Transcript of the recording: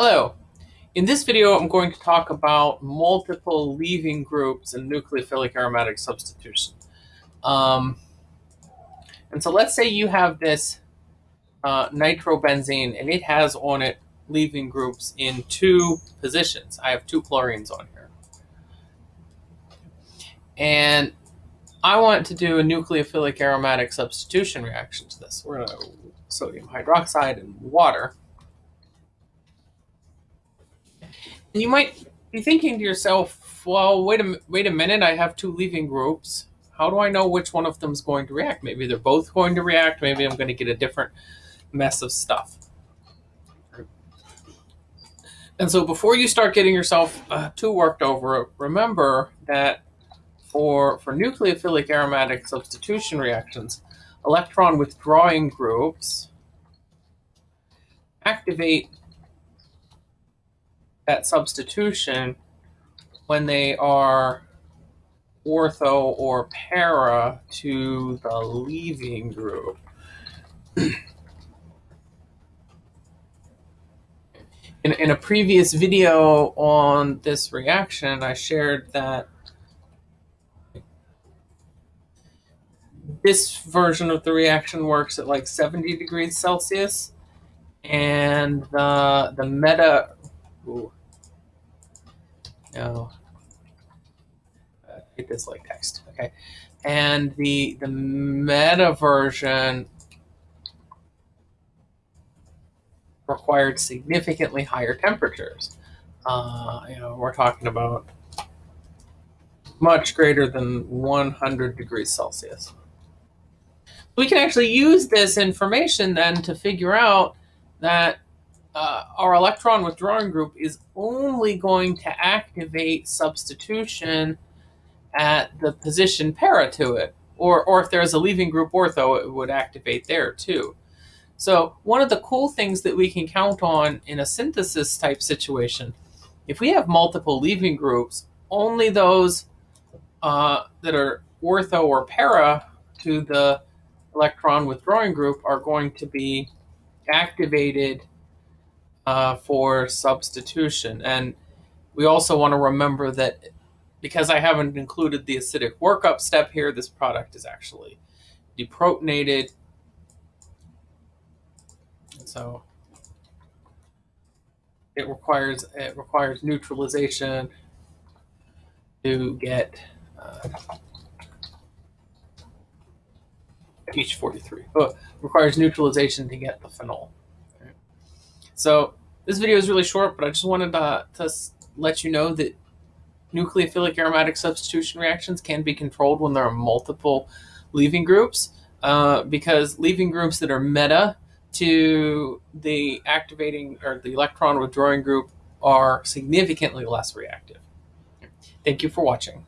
Hello. In this video, I'm going to talk about multiple leaving groups and nucleophilic aromatic substitution. Um, and so let's say you have this uh, nitrobenzene and it has on it leaving groups in two positions. I have two chlorines on here. And I want to do a nucleophilic aromatic substitution reaction to this. We're going to sodium hydroxide and water. And you might be thinking to yourself, well, wait a, wait a minute, I have two leaving groups. How do I know which one of them is going to react? Maybe they're both going to react. Maybe I'm going to get a different mess of stuff. And so before you start getting yourself uh, too worked over, remember that for, for nucleophilic aromatic substitution reactions, electron withdrawing groups activate that substitution when they are ortho or para to the leaving group. in, in a previous video on this reaction, I shared that this version of the reaction works at like 70 degrees Celsius and the, the meta, ooh, no. Uh, hit this like text. Okay. And the the meta version required significantly higher temperatures. Uh, you know, we're talking about much greater than 100 degrees Celsius. We can actually use this information then to figure out that uh, our electron withdrawing group is only going to activate substitution at the position para to it. Or, or if there's a leaving group ortho, it would activate there too. So one of the cool things that we can count on in a synthesis type situation, if we have multiple leaving groups, only those uh, that are ortho or para to the electron withdrawing group are going to be activated uh, for substitution. And we also want to remember that because I haven't included the acidic workup step here, this product is actually deprotonated. And so it requires it requires neutralization to get uh, H43. Oh, requires neutralization to get the phenol. So this video is really short, but I just wanted to, to let you know that nucleophilic aromatic substitution reactions can be controlled when there are multiple leaving groups uh, because leaving groups that are meta to the activating or the electron withdrawing group are significantly less reactive. Thank you for watching.